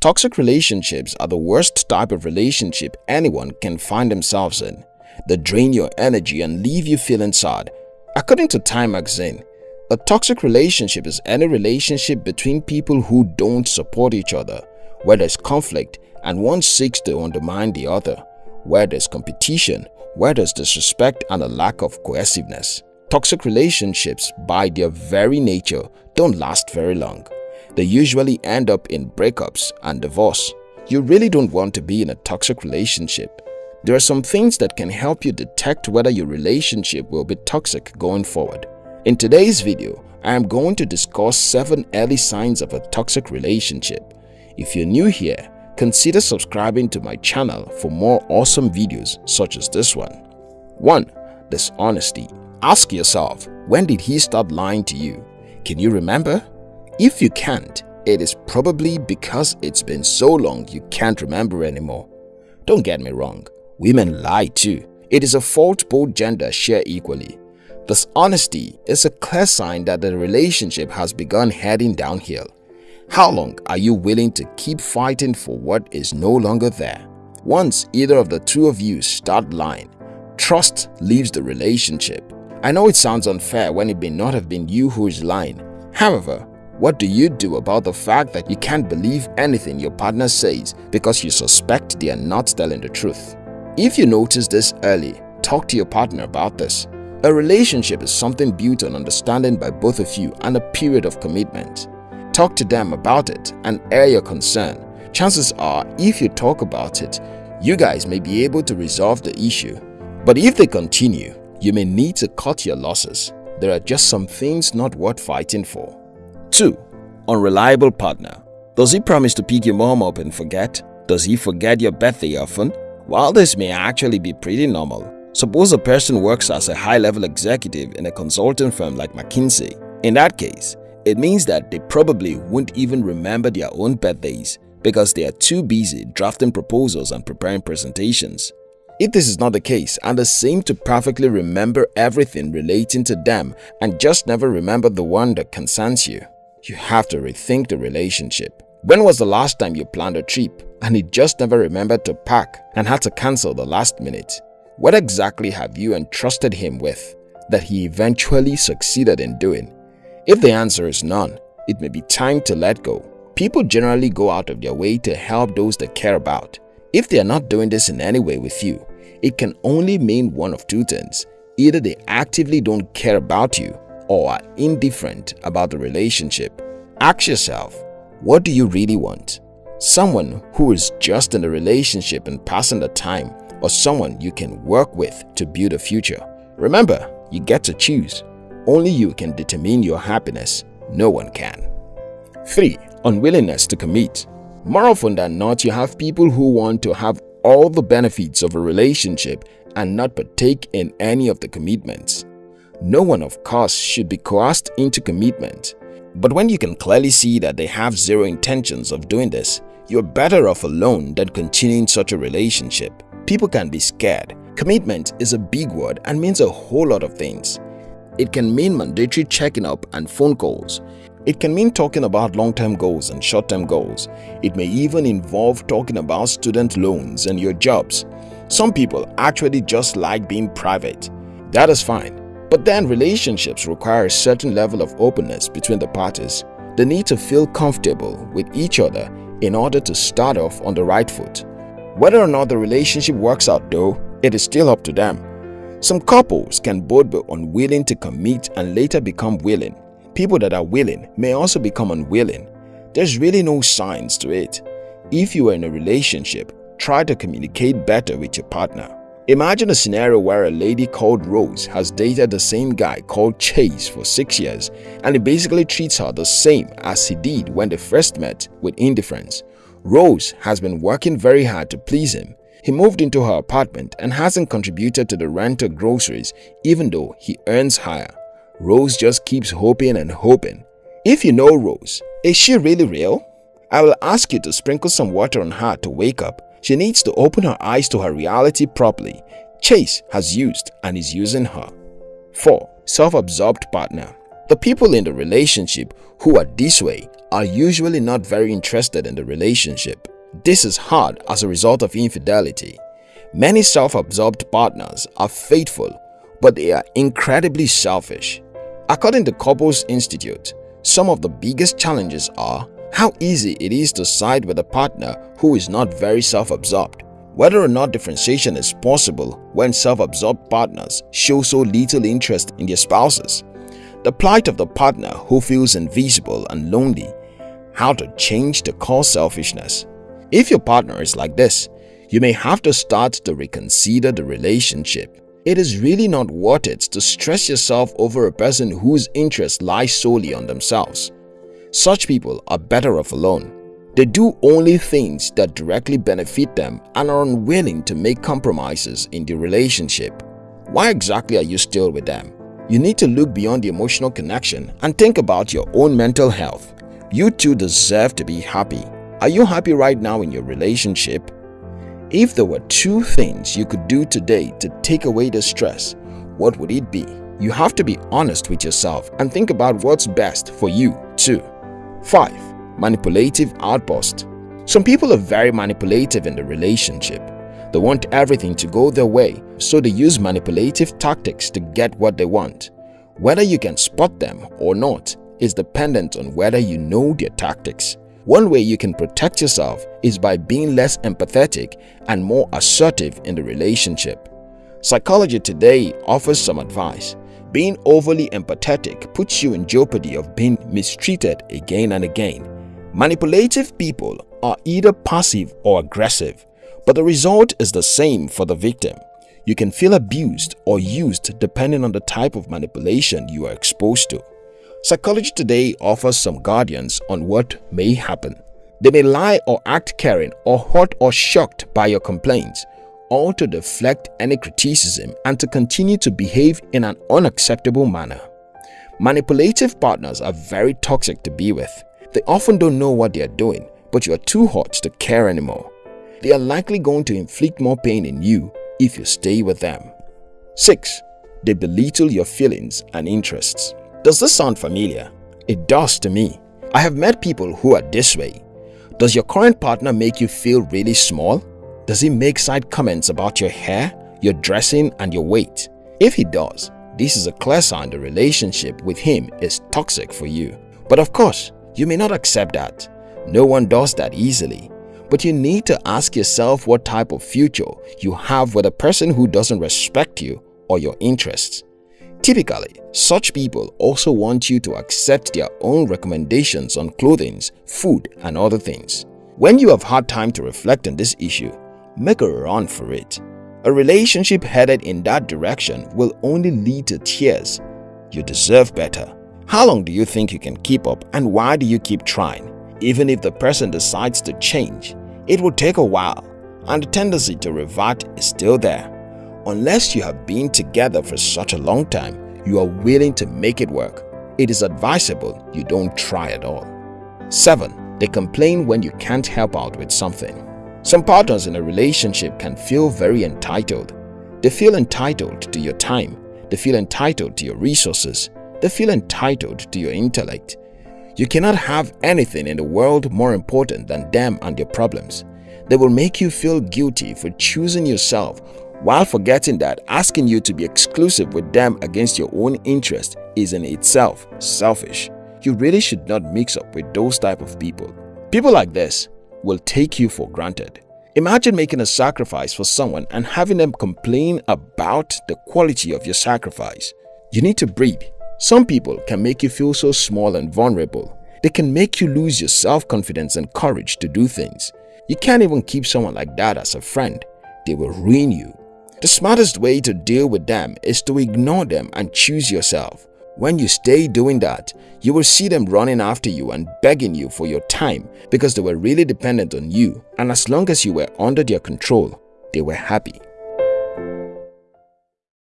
Toxic relationships are the worst type of relationship anyone can find themselves in. They drain your energy and leave you feeling sad. According to Time magazine, a toxic relationship is any relationship between people who don't support each other, where there's conflict and one seeks to undermine the other, where there's competition, where there's disrespect and a lack of cohesiveness. Toxic relationships, by their very nature, don't last very long. They usually end up in breakups and divorce. You really don't want to be in a toxic relationship. There are some things that can help you detect whether your relationship will be toxic going forward. In today's video, I am going to discuss 7 early signs of a toxic relationship. If you're new here, consider subscribing to my channel for more awesome videos such as this one. 1. Dishonesty Ask yourself, when did he start lying to you? Can you remember? If you can't, it is probably because it's been so long you can't remember anymore. Don't get me wrong, women lie too. It is a fault both genders share equally. This honesty is a clear sign that the relationship has begun heading downhill. How long are you willing to keep fighting for what is no longer there? Once either of the two of you start lying, trust leaves the relationship. I know it sounds unfair when it may not have been you who is lying. However, what do you do about the fact that you can't believe anything your partner says because you suspect they are not telling the truth? If you notice this early, talk to your partner about this. A relationship is something built on understanding by both of you and a period of commitment. Talk to them about it and air your concern. Chances are, if you talk about it, you guys may be able to resolve the issue. But if they continue, you may need to cut your losses. There are just some things not worth fighting for. 2. Unreliable partner Does he promise to pick your mom up and forget? Does he forget your birthday often? While this may actually be pretty normal, Suppose a person works as a high-level executive in a consulting firm like McKinsey. In that case, it means that they probably won't even remember their own birthdays because they are too busy drafting proposals and preparing presentations. If this is not the case and they seem to perfectly remember everything relating to them and just never remember the one that concerns you, you have to rethink the relationship. When was the last time you planned a trip and he just never remembered to pack and had to cancel the last minute? What exactly have you entrusted him with that he eventually succeeded in doing? If the answer is none, it may be time to let go. People generally go out of their way to help those they care about. If they are not doing this in any way with you, it can only mean one of two things. Either they actively don't care about you or are indifferent about the relationship. Ask yourself, what do you really want? Someone who is just in a relationship and passing the time or someone you can work with to build a future. Remember, you get to choose. Only you can determine your happiness. No one can. 3. Unwillingness to commit More often than not, you have people who want to have all the benefits of a relationship and not partake in any of the commitments. No one of course should be coerced into commitment. But when you can clearly see that they have zero intentions of doing this, you're better off alone than continuing such a relationship. People can be scared. Commitment is a big word and means a whole lot of things. It can mean mandatory checking up and phone calls. It can mean talking about long-term goals and short-term goals. It may even involve talking about student loans and your jobs. Some people actually just like being private. That is fine. But then relationships require a certain level of openness between the parties. They need to feel comfortable with each other in order to start off on the right foot. Whether or not the relationship works out though, it is still up to them. Some couples can both be unwilling to commit and later become willing. People that are willing may also become unwilling. There's really no signs to it. If you are in a relationship, try to communicate better with your partner. Imagine a scenario where a lady called Rose has dated the same guy called Chase for 6 years and he basically treats her the same as he did when they first met with indifference. Rose has been working very hard to please him. He moved into her apartment and hasn't contributed to the rent or groceries even though he earns higher. Rose just keeps hoping and hoping. If you know Rose, is she really real? I will ask you to sprinkle some water on her to wake up. She needs to open her eyes to her reality properly. Chase has used and is using her. 4. Self-absorbed partner The people in the relationship who are this way are usually not very interested in the relationship. This is hard as a result of infidelity. Many self-absorbed partners are faithful, but they are incredibly selfish. According to Couples Institute, some of the biggest challenges are how easy it is to side with a partner who is not very self-absorbed, whether or not differentiation is possible when self-absorbed partners show so little interest in their spouses, the plight of the partner who feels invisible and lonely, how to change the core selfishness. If your partner is like this, you may have to start to reconsider the relationship. It is really not worth it to stress yourself over a person whose interest lies solely on themselves. Such people are better off alone. They do only things that directly benefit them and are unwilling to make compromises in the relationship. Why exactly are you still with them? You need to look beyond the emotional connection and think about your own mental health. You too deserve to be happy. Are you happy right now in your relationship? If there were two things you could do today to take away the stress, what would it be? You have to be honest with yourself and think about what's best for you too. 5. Manipulative outburst Some people are very manipulative in the relationship. They want everything to go their way, so they use manipulative tactics to get what they want. Whether you can spot them or not is dependent on whether you know their tactics. One way you can protect yourself is by being less empathetic and more assertive in the relationship. Psychology Today offers some advice. Being overly empathetic puts you in jeopardy of being mistreated again and again. Manipulative people are either passive or aggressive, but the result is the same for the victim. You can feel abused or used depending on the type of manipulation you are exposed to. Psychology Today offers some guardians on what may happen. They may lie or act caring or hurt or shocked by your complaints or to deflect any criticism and to continue to behave in an unacceptable manner. Manipulative partners are very toxic to be with. They often don't know what they are doing, but you are too hot to care anymore. They are likely going to inflict more pain in you if you stay with them. 6. They belittle your feelings and interests. Does this sound familiar? It does to me. I have met people who are this way. Does your current partner make you feel really small? Does he make side comments about your hair, your dressing and your weight? If he does, this is a clear sign the relationship with him is toxic for you. But of course, you may not accept that. No one does that easily. But you need to ask yourself what type of future you have with a person who doesn't respect you or your interests. Typically, such people also want you to accept their own recommendations on clothing, food and other things. When you have had time to reflect on this issue, make a run for it. A relationship headed in that direction will only lead to tears. You deserve better. How long do you think you can keep up and why do you keep trying? Even if the person decides to change, it will take a while and the tendency to revert is still there. Unless you have been together for such a long time, you are willing to make it work. It is advisable you don't try at all. 7. They complain when you can't help out with something. Some partners in a relationship can feel very entitled. They feel entitled to your time, they feel entitled to your resources, they feel entitled to your intellect. You cannot have anything in the world more important than them and their problems. They will make you feel guilty for choosing yourself while forgetting that asking you to be exclusive with them against your own interest is in itself selfish. You really should not mix up with those type of people. People like this will take you for granted. Imagine making a sacrifice for someone and having them complain about the quality of your sacrifice. You need to breathe. Some people can make you feel so small and vulnerable. They can make you lose your self-confidence and courage to do things. You can't even keep someone like that as a friend. They will ruin you. The smartest way to deal with them is to ignore them and choose yourself. When you stay doing that, you will see them running after you and begging you for your time because they were really dependent on you and as long as you were under their control, they were happy.